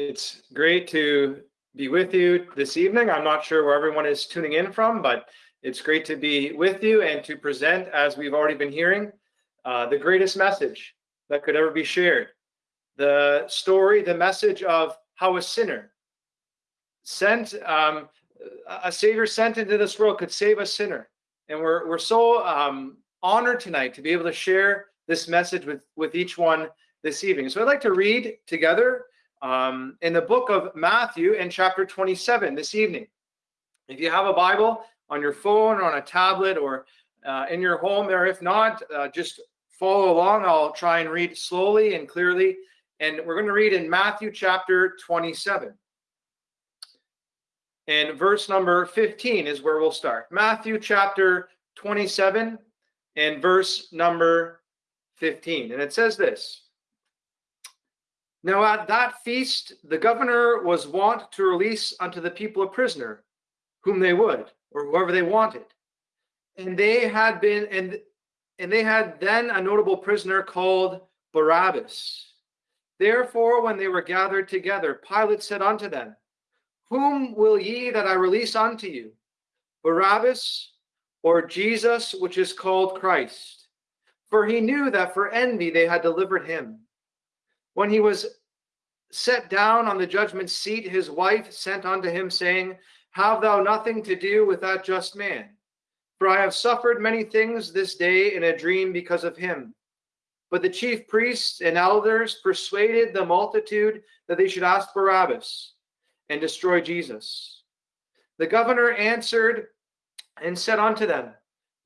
It's great to be with you this evening. I'm not sure where everyone is tuning in from, but it's great to be with you and to present, as we've already been hearing, uh, the greatest message that could ever be shared. The story, the message of how a sinner sent, um, a savior sent into this world could save a sinner. And we're, we're so um, honored tonight to be able to share this message with, with each one this evening. So I'd like to read together um, in the book of Matthew in chapter 27 this evening. If you have a Bible on your phone or on a tablet or uh, in your home, or if not, uh, just follow along. I'll try and read slowly and clearly. And we're going to read in Matthew chapter 27. And verse number 15 is where we'll start. Matthew chapter 27 and verse number 15. And it says this now at that feast, the governor was wont to release unto the people a prisoner, whom they would, or whoever they wanted. And they had been, and, and they had then a notable prisoner called Barabbas. Therefore, when they were gathered together, Pilate said unto them, Whom will ye that I release unto you? Barabbas or Jesus, which is called Christ? For he knew that for envy they had delivered him. When he was set down on the judgment seat, his wife sent unto him, saying, Have thou nothing to do with that just man? For I have suffered many things this day in a dream because of him. But the chief priests and elders persuaded the multitude that they should ask Barabbas and destroy Jesus. The governor answered and said unto them,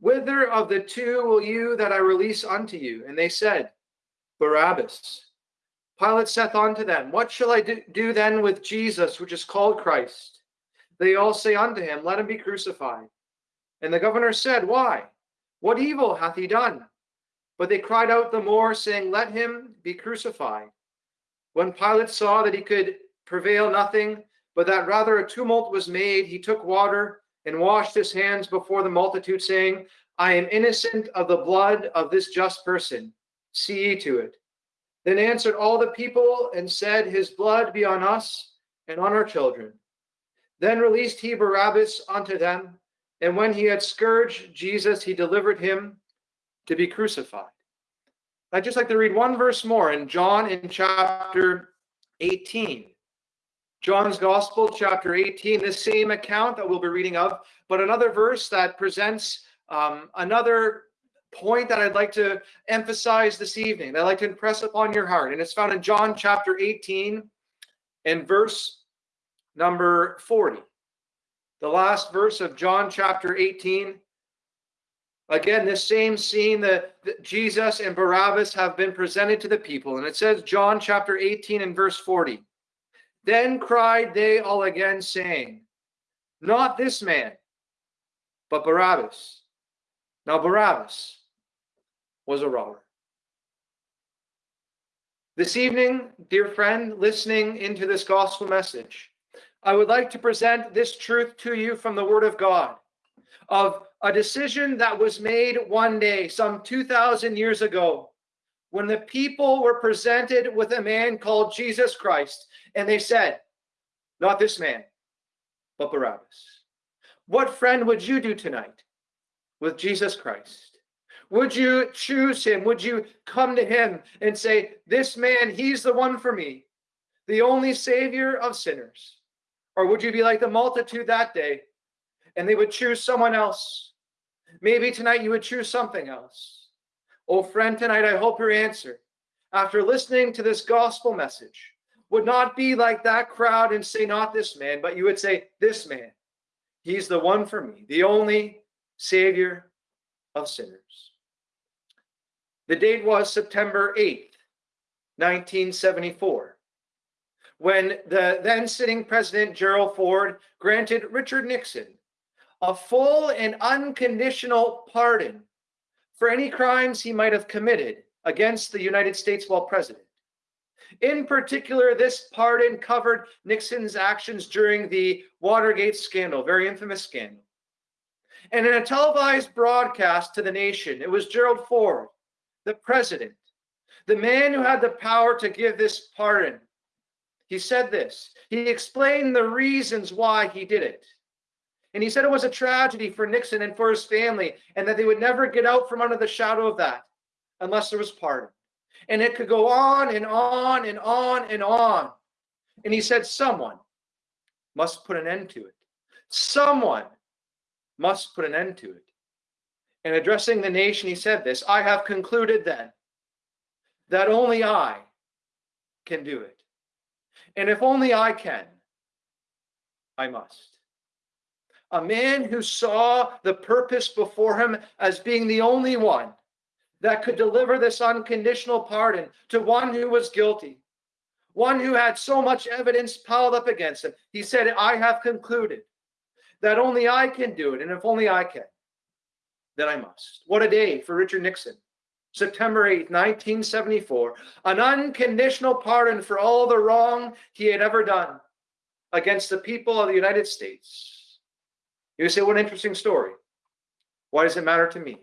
Whither of the two will you that I release unto you? And they said, Barabbas. Pilate saith unto them, What shall I do then with Jesus, which is called Christ? They all say unto him, Let him be crucified. And the governor said, Why? What evil hath he done? But they cried out the more, saying, Let him be crucified. When Pilate saw that he could prevail nothing, but that rather a tumult was made, he took water and washed his hands before the multitude, saying, I am innocent of the blood of this just person. See ye to it. Then answered all the people and said, His blood be on us and on our children. Then released he Barabbas unto them, and when he had scourged Jesus, he delivered him to be crucified. I'd just like to read one verse more in John in chapter 18. John's Gospel, chapter 18, the same account that we'll be reading of, but another verse that presents um, another point that I'd like to emphasize this evening, that I'd like to impress upon your heart. And it's found in John chapter 18 and verse number 40. The last verse of John chapter 18. Again, this same scene that, that Jesus and Barabbas have been presented to the people. And it says, John chapter 18 and verse 40. Then cried they all again, saying, Not this man, but Barabbas. Now, Barabbas was a robber. This evening, dear friend, listening into this gospel message, I would like to present this truth to you from the Word of God of a decision that was made one day, some 2,000 years ago, when the people were presented with a man called Jesus Christ, and they said, Not this man, but Barabbas. What friend would you do tonight with Jesus Christ? Would you choose him? Would you come to him and say, This man, he's the one for me, the only savior of sinners? Or would you be like the multitude that day and they would choose someone else? Maybe tonight you would choose something else. Oh, friend, tonight I hope your answer, after listening to this gospel message, would not be like that crowd and say, Not this man, but you would say, This man, he's the one for me, the only savior of sinners. The date was September 8th, 1974, when the then sitting President Gerald Ford granted Richard Nixon a full and unconditional pardon for any crimes he might have committed against the United States while president. In particular, this pardon covered Nixon's actions during the Watergate scandal, very infamous scandal. And in a televised broadcast to the nation, it was Gerald Ford the president, the man who had the power to give this pardon. he said this. He explained the reasons why he did it. And he said it was a tragedy for Nixon and for his family, and that they would never get out from under the shadow of that unless there was pardon. And it could go on and on and on and on. And he said, someone must put an end to it. Someone must put an end to it. And addressing the nation, he said this I have concluded then that only I can do it. And if only I can, I must. A man who saw the purpose before him as being the only one that could deliver this unconditional pardon to one who was guilty, one who had so much evidence piled up against him. He said, I have concluded that only I can do it. And if only I can, then I must. What a day for Richard Nixon. September 8, 1974, an unconditional pardon for all the wrong he had ever done against the people of the United States. You say, what an interesting story. Why does it matter to me?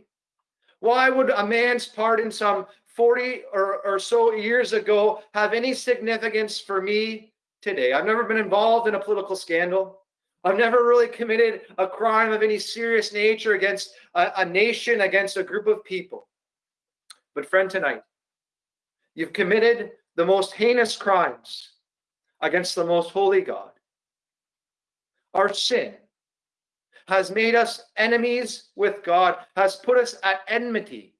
Why would a man's pardon some 40 or, or so years ago have any significance for me today? I've never been involved in a political scandal. I've never really committed a crime of any serious nature against a, a nation, against a group of people. But, friend, tonight, you've committed the most heinous crimes against the most holy God. Our sin has made us enemies with God, has put us at enmity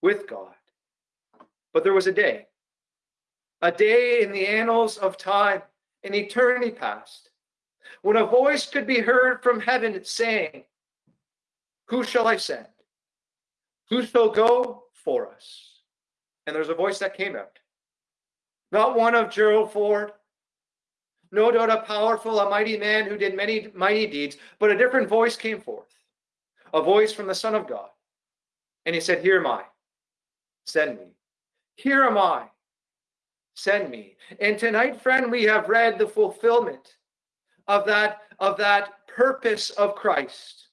with God. But there was a day, a day in the annals of time, in eternity past, when a voice could be heard from heaven saying, Who shall I send? Who shall go for us? And there's a voice that came out. Not one of Gerald Ford, no doubt a powerful, a mighty man who did many mighty deeds, but a different voice came forth, a voice from the Son of God. And he said, Here am I, send me. Here am I, send me. And tonight, friend, we have read the fulfillment of that, of that purpose of Christ.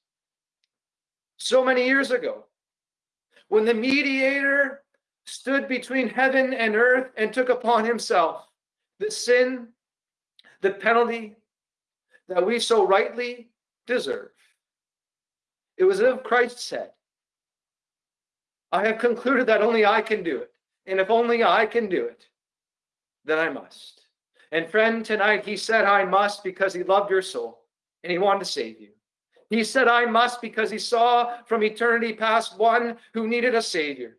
So many years ago, when the mediator stood between heaven and earth and took upon himself the sin the penalty that we so rightly deserve. It was as if Christ said, I have concluded that only I can do it. And if only I can do it, then I must. And friend, tonight he said, I must because he loved your soul and he wanted to save you. He said, I must because he saw from eternity past one who needed a savior.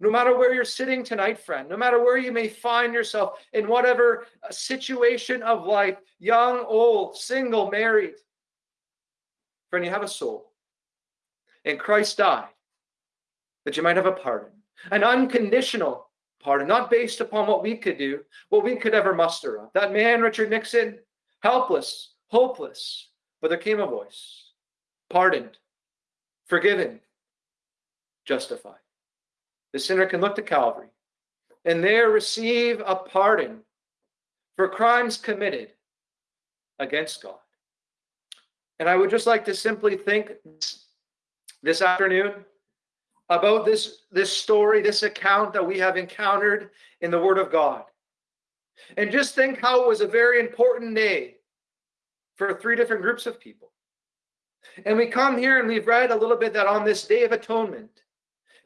No matter where you're sitting tonight, friend, no matter where you may find yourself in whatever uh, situation of life, young, old, single, married, friend, you have a soul. And Christ died that you might have a pardon, an unconditional pardon, not based upon what we could do, what we could ever muster up. That man, Richard Nixon, helpless, hopeless, but there came a voice, pardoned, forgiven, justified the sinner can look to Calvary and there receive a pardon for crimes committed against God. And I would just like to simply think this afternoon about this, this story, this account that we have encountered in the Word of God. And just think how it was a very important day for three different groups of people. And we come here and we've read a little bit that on this day of atonement,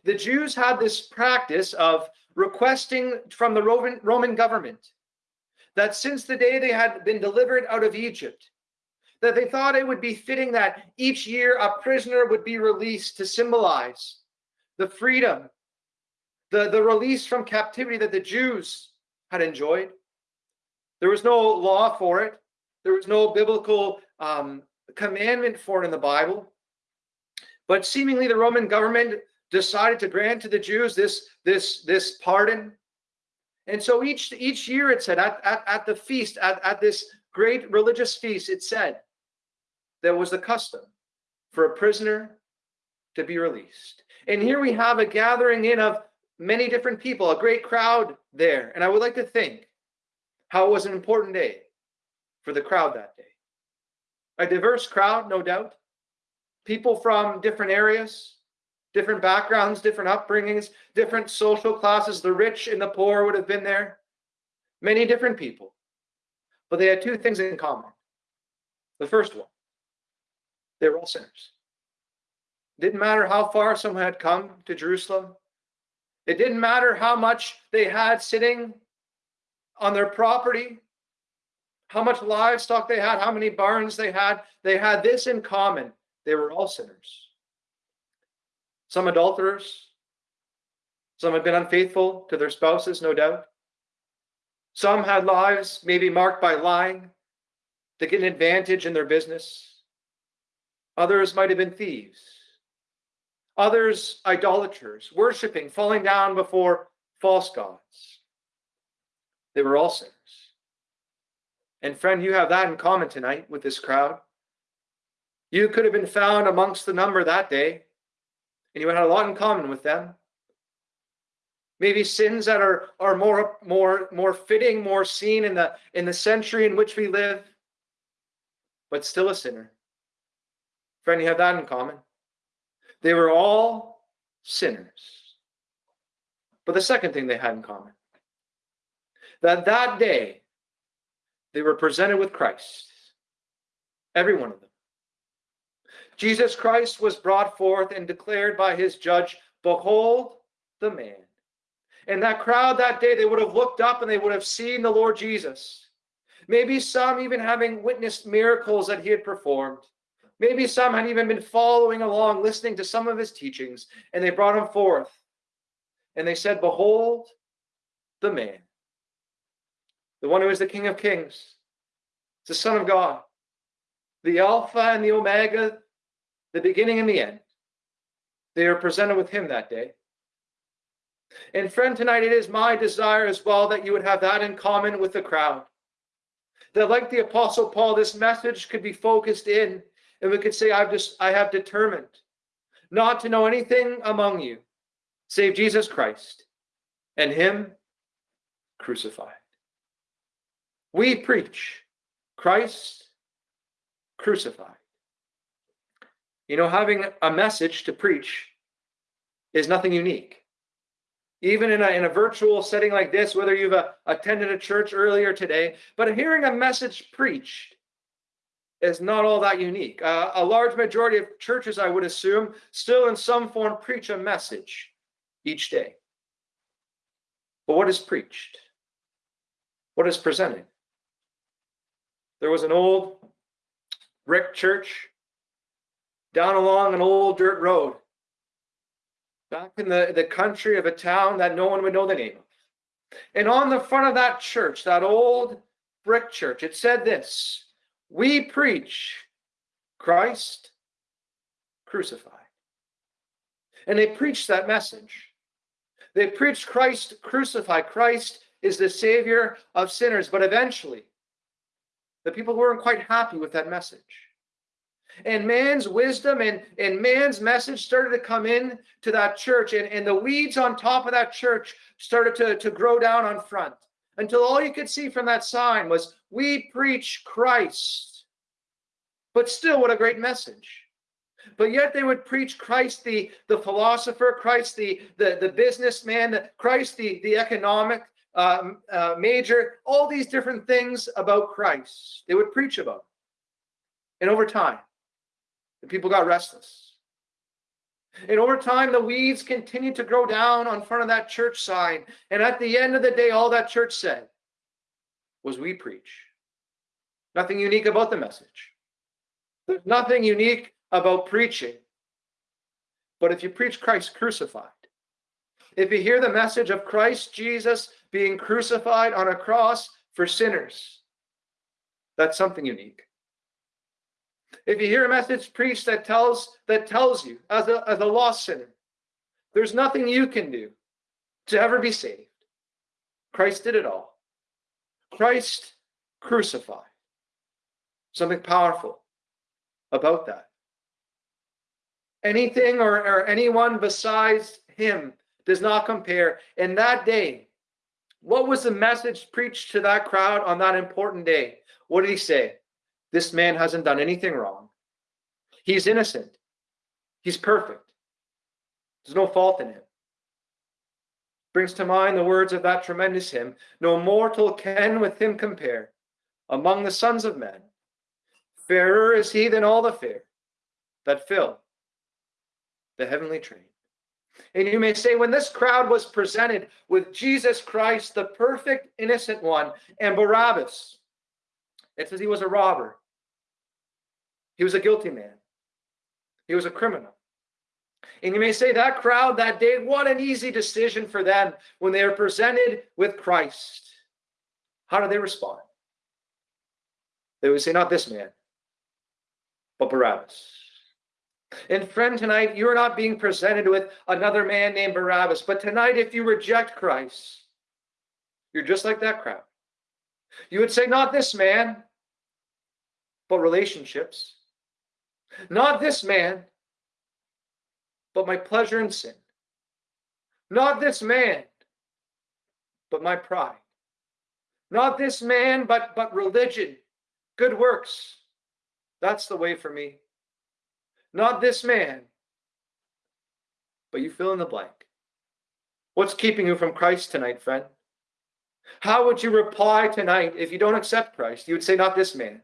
the Jews had this practice of requesting from the Roman, Roman government that since the day they had been delivered out of Egypt, that they thought it would be fitting that each year a prisoner would be released to symbolize the freedom, the, the release from captivity that the Jews had enjoyed. There was no law for it. There was no biblical um, commandment for it in the Bible. But seemingly the Roman government decided to grant to the Jews this this this pardon. And so each each year it said at, at, at the feast, at, at this great religious feast, it said there was the custom for a prisoner to be released. And here we have a gathering in of many different people, a great crowd there. And I would like to think how it was an important day for the crowd that day. A diverse crowd, no doubt. People from different areas, different backgrounds, different upbringings, different social classes. The rich and the poor would have been there. Many different people. but they had two things in common. The first one, they were all sinners. Didn't matter how far someone had come to Jerusalem. It didn't matter how much they had sitting on their property, how much livestock they had, how many barns they had. They had this in common. They were all sinners. Some adulterers, some had been unfaithful to their spouses, no doubt. Some had lives maybe marked by lying to get an advantage in their business. Others might have been thieves. Others, idolaters, worshiping, falling down before false gods. They were all sinners. And friend, you have that in common tonight with this crowd. You could have been found amongst the number that day, and you had a lot in common with them. Maybe sins that are, are more, more, more fitting, more seen in the, in the century in which we live, but still a sinner. Friend, you have that in common. They were all sinners. But the second thing they had in common, that that day they were presented with Christ, every one of them. Jesus Christ was brought forth and declared by his judge, Behold the man. And that crowd that day, they would have looked up and they would have seen the Lord Jesus. Maybe some even having witnessed miracles that he had performed. Maybe some had even been following along, listening to some of his teachings, and they brought him forth. And they said, Behold the man, the one who is the King of Kings, the Son of God, the Alpha and the Omega, the beginning and the end. They are presented with him that day. And friend, tonight it is my desire as well that you would have that in common with the crowd. That like the apostle Paul, this message could be focused in, and we could say, I've just I have determined not to know anything among you save Jesus Christ and him crucified. We preach Christ crucified. You know, having a message to preach is nothing unique. Even in a, in a virtual setting like this, whether you've uh, attended a church earlier today, but hearing a message preached is not all that unique. Uh, a large majority of churches, I would assume, still in some form preach a message each day. But what is preached? What is presented? There was an old brick church down along an old dirt road back in the, the country of a town that no one would know the name of. And on the front of that church, that old brick church, it said this We preach Christ crucified. And they preached that message. They preached Christ crucified. Christ is the Savior of sinners. But eventually, the people weren't quite happy with that message and man's wisdom and, and man's message started to come in to that church and, and the weeds on top of that church started to, to grow down on front until all you could see from that sign was we preach christ. But still what a great message. But yet they would preach christ the the philosopher christ the the, the businessman christ the the economic um, uh, major all these different things about christ they would preach about. And over time the people got restless. And over time, the weeds continued to grow down on front of that church sign. And at the end of the day, all that church said was, We preach. Nothing unique about the message. There's nothing unique about preaching. But if you preach Christ crucified, if you hear the message of Christ Jesus being crucified on a cross for sinners, that's something unique. If you hear a message preached that tells that tells you as a, as a lost sinner, there's nothing you can do to ever be saved. Christ did it all. Christ crucified. Something powerful about that. Anything or, or anyone besides him does not compare. In that day, what was the message preached to that crowd on that important day? What did he say? This man hasn't done anything wrong. He's innocent. He's perfect. There's no fault in him. Brings to mind the words of that tremendous hymn No mortal can with him compare. among the sons of men. Fairer is he than all the fair that fill the heavenly train. And you may say, when this crowd was presented with Jesus Christ, the perfect innocent one, and Barabbas, it says he was a robber. He was a guilty man. He was a criminal. And you may say that crowd that day, what an easy decision for them when they are presented with Christ. How do they respond? They would say, not this man, but Barabbas. And friend, tonight you're not being presented with another man named Barabbas, but tonight, if you reject Christ, you're just like that crowd. You would say, not this man, but relationships. Not this man, but my pleasure in sin. Not this man, but my pride. Not this man, but, but religion, good works. That's the way for me. Not this man, but you fill in the blank. What's keeping you from Christ tonight, friend? How would you reply tonight if you don't accept Christ? You would say, Not this man,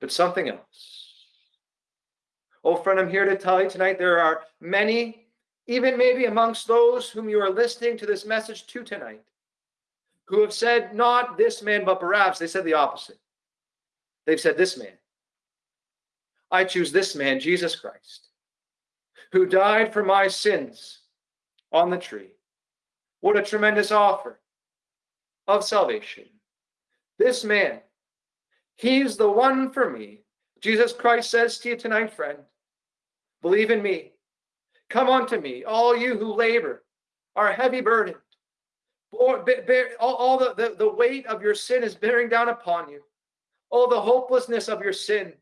but something else. Oh, friend, I'm here to tell you tonight there are many, even maybe amongst those whom you are listening to this message to tonight, who have said, not this man, but perhaps they said the opposite. They've said, this man. I choose this man, Jesus Christ, who died for my sins on the tree. What a tremendous offer of salvation. This man, he's the one for me. Jesus Christ says to you tonight, friend, Believe in me. Come unto me, all you who labor, are heavy burdened. All, all the, the, the weight of your sin is bearing down upon you. All the hopelessness of your sin,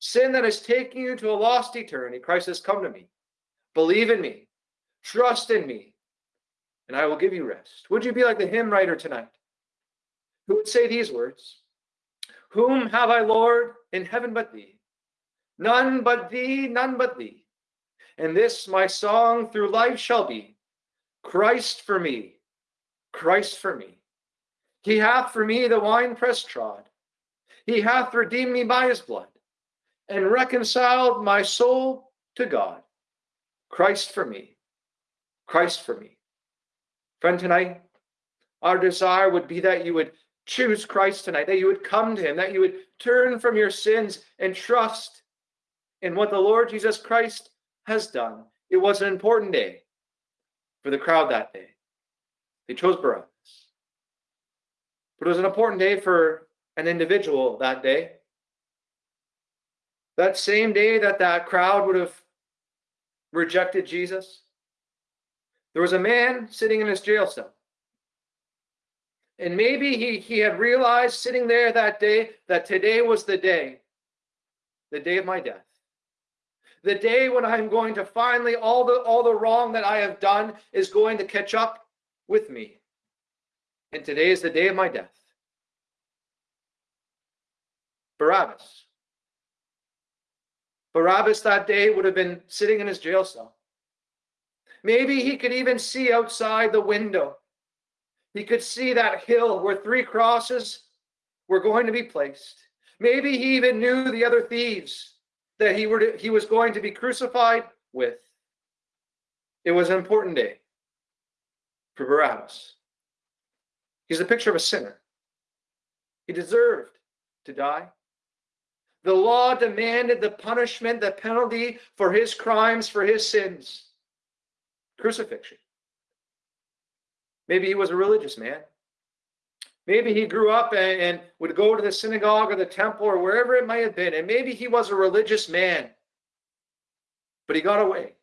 sin that is taking you to a lost eternity. Christ says, Come to me. Believe in me. Trust in me. And I will give you rest. Would you be like the hymn writer tonight? Who would say these words? Whom have I, Lord, in heaven but thee? None but thee, none but thee. And this my song through life shall be Christ for me, Christ for me. He hath for me the winepress trod. He hath redeemed me by his blood and reconciled my soul to God. Christ for me, Christ for me. Friend, tonight, our desire would be that you would choose Christ tonight, that you would come to him, that you would turn from your sins and trust in what the Lord Jesus Christ has done. It was an important day for the crowd that day. They chose Barabbas. But it was an important day for an individual that day. That same day that that crowd would have rejected Jesus, there was a man sitting in his jail cell. And maybe he, he had realized sitting there that day that today was the day, the day of my death the day when I'm going to finally all the all the wrong that I have done is going to catch up with me. And today is the day of my death. Barabbas. Barabbas that day would have been sitting in his jail cell. Maybe he could even see outside the window. He could see that hill where three crosses were going to be placed. Maybe he even knew the other thieves that he were to, he was going to be crucified with. It was an important day for Barabbas. He's a picture of a sinner. He deserved to die. The law demanded the punishment, the penalty for his crimes, for his sins crucifixion. Maybe he was a religious man. Maybe he grew up and, and, would go to the synagogue or the temple or wherever it might have been. And maybe he was a religious man, but he got away.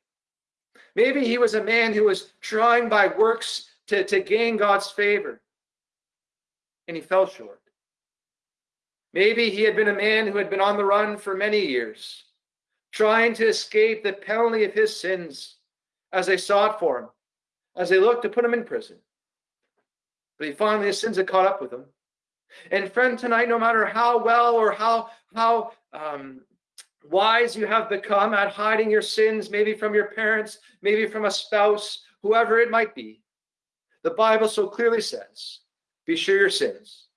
Maybe he was a man who was trying by works to, to gain God's favor, and he fell short. Maybe he had been a man who had been on the run for many years, trying to escape the penalty of his sins as they sought for him, as they looked to put him in prison. But he finally, his sins had caught up with him. And friend, tonight, no matter how well or how how um, wise you have become at hiding your sins, maybe from your parents, maybe from a spouse, whoever it might be, the Bible so clearly says, "Be sure your sins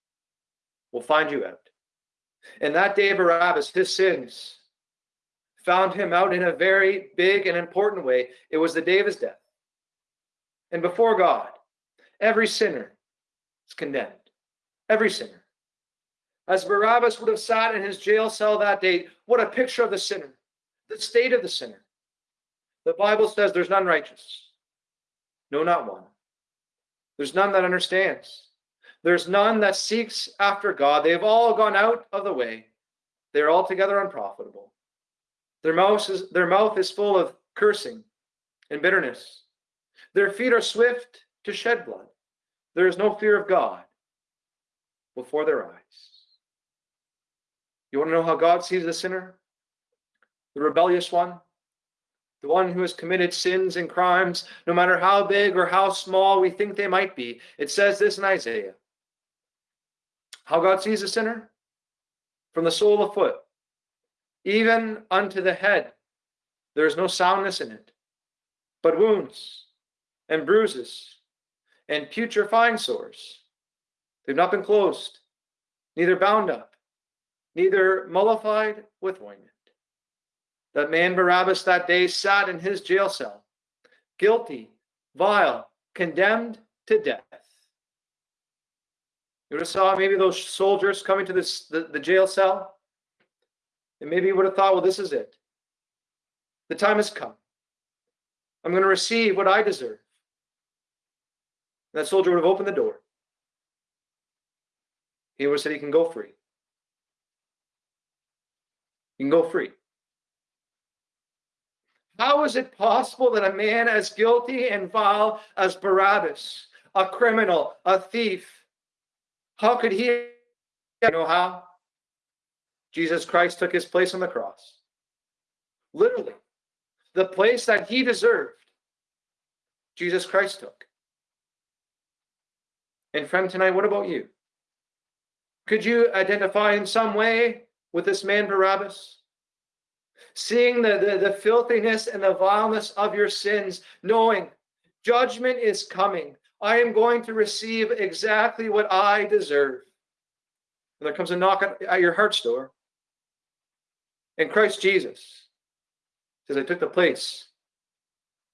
will find you out. And that day, Barabbas, his sins found him out in a very big and important way. It was the day of his death. And before God, every sinner is condemned. Every sinner. As Barabbas would have sat in his jail cell that day, what a picture of the sinner, the state of the sinner. The Bible says there's none righteous. No, not one. There's none that understands. There's none that seeks after God. They've all gone out of the way. They're altogether unprofitable. Their mouth is, their mouth is full of cursing and bitterness. Their feet are swift to shed blood. There is no fear of God before their eyes. You want to know how God sees the sinner? The rebellious one? The one who has committed sins and crimes, no matter how big or how small we think they might be. It says this in Isaiah. How God sees a sinner? From the sole of foot, even unto the head, there is no soundness in it, but wounds and bruises and putrefying sores. They've not been closed, neither bound up, neither mollified with ointment. That man Barabbas that day sat in his jail cell, guilty, vile, condemned to death. You would have saw maybe those soldiers coming to this the, the jail cell, and maybe you would have thought, well, this is it. The time has come. I'm going to receive what I deserve. That soldier would have opened the door. He would have said he can go free. You can go free. How is it possible that a man as guilty and vile as Barabbas, a criminal, a thief, how could he you know how? Jesus Christ took his place on the cross. Literally, the place that he deserved, Jesus Christ took. And friend, tonight, what about you? Could you identify in some way with this man Barabbas? seeing the, the, the filthiness and the vileness of your sins, knowing judgment is coming. I am going to receive exactly what I deserve. And there comes a knock at, your heart's door. And Christ Jesus says, I took the place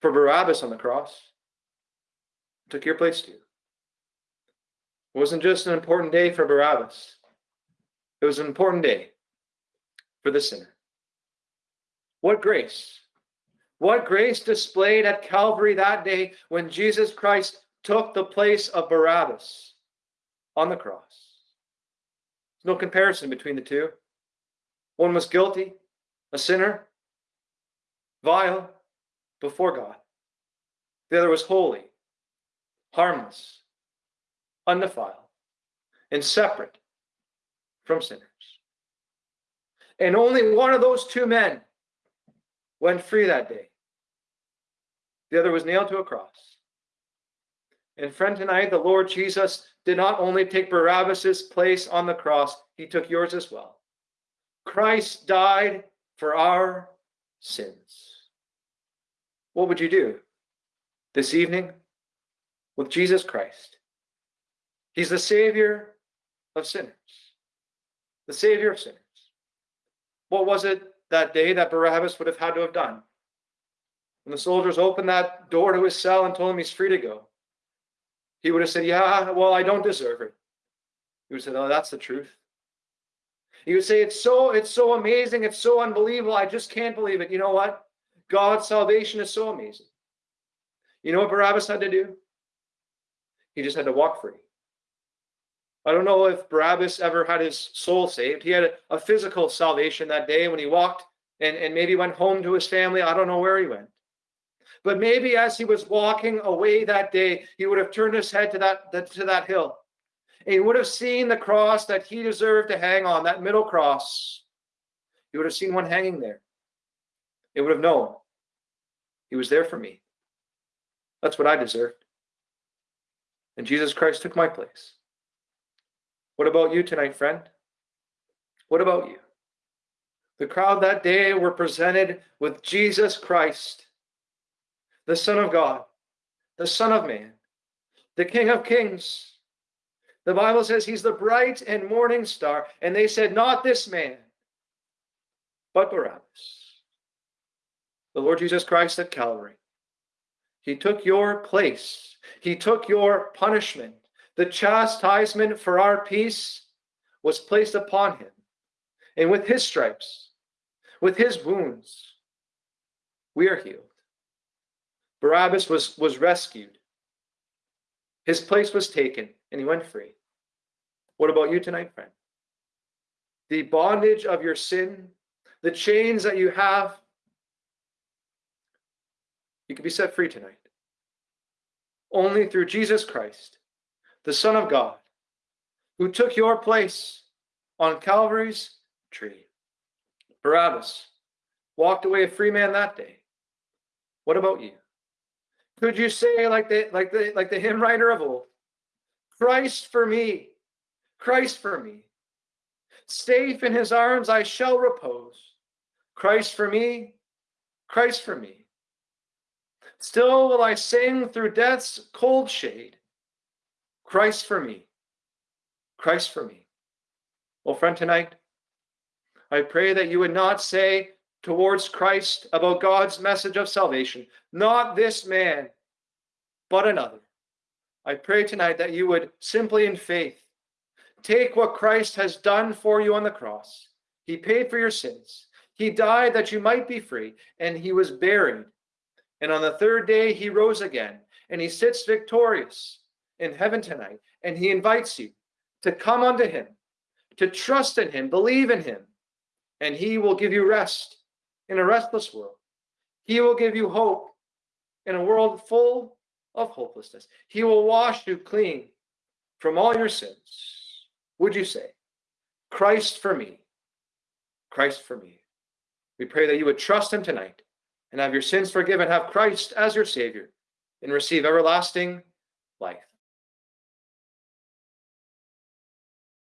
for Barabbas on the cross. I took your place too. It wasn't just an important day for Barabbas. It was an important day for the sinner. What grace? What grace displayed at Calvary that day when Jesus Christ took the place of Barabbas on the cross. There's no comparison between the two. One was guilty, a sinner, vile before God. The other was holy, harmless, undefiled, and separate from sinners. And only one of those two men went free that day. The other was nailed to a cross. And friend, tonight, the Lord Jesus did not only take Barabbas's place on the cross, he took yours as well. Christ died for our sins. What would you do this evening with Jesus Christ? He's the Savior of sinners, the Savior of sinners. What was it that day that Barabbas would have had to have done. When the soldiers opened that door to his cell and told him he's free to go, he would have said, Yeah, well, I don't deserve it. He would say, Oh, that's the truth. He would say, It's so, it's so amazing, it's so unbelievable. I just can't believe it. You know what? God's salvation is so amazing. You know what Barabbas had to do? He just had to walk free. I don't know if Barabbas ever had his soul saved. He had a, a, physical salvation that day when he walked and, and maybe went home to his family. I don't know where he went. But maybe as he was walking away that day, he would have turned his head to that, that to that hill. And he would have seen the cross that he deserved to hang on, that middle cross. He would have seen one hanging there. He would have known he was there for me. That's what I deserved. And Jesus Christ took my place. What about you tonight, friend? What about you? The crowd that day were presented with Jesus Christ, the Son of God, the Son of Man, the King of Kings, The Bible says he's the bright and morning star. And they said, Not this man, but Barabbas. The Lord Jesus Christ at Calvary. He took your place, he took your punishment. The chastisement for our peace was placed upon him. And with his stripes, with his wounds, we are healed. Barabbas was, was rescued. His place was taken, and he went free. What about you tonight, friend? The bondage of your sin, the chains that you have, you can be set free tonight. Only through Jesus Christ, the Son of God, who took your place on Calvary's tree. Barabbas walked away a free man that day. What about you? Could you say, like the like the like the hymn writer of old, Christ for me, Christ for me. Safe in his arms I shall repose. Christ for me, Christ for me. Still will I sing through death's cold shade. Christ for me, Christ for me. Well, friend, tonight, I pray that you would not say towards Christ about God's message of salvation, not this man, but another. I pray tonight that you would simply in faith take what Christ has done for you on the cross. He paid for your sins. He died that you might be free, and he was buried. And on the third day, he rose again, and he sits victorious in heaven tonight. And he invites you to come unto him, to trust in him, believe in him, and he will give you rest in a restless world. He will give you hope in a world full of hopelessness. He will wash you clean from all your sins. Would you say, Christ for me? Christ for me. We pray that you would trust him tonight and have your sins forgiven, have Christ as your Savior, and receive everlasting life.